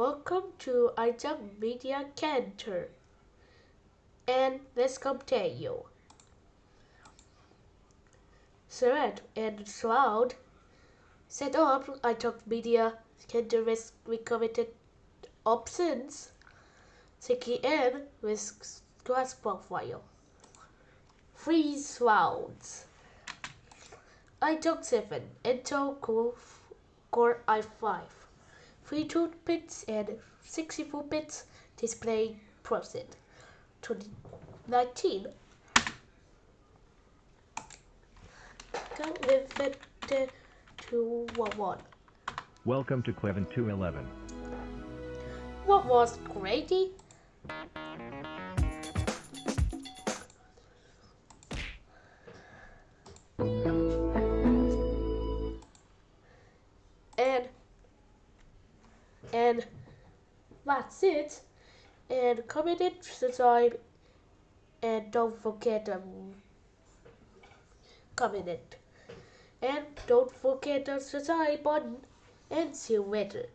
Welcome to iJunk Media Cantor. And let's continue. Thread and Shroud set up iJunk Media Cantor with recommended options. Sticky in with class profile. Freeze rounds. iJunk 7 Intel Core i5. 32 bits and 64 bits display process. 2019. Come with it uh, to what one? Welcome to Clevin 211. What was Grady? And and that's it. And comment it, subscribe, and don't forget to comment it. And don't forget the subscribe button. And see you later.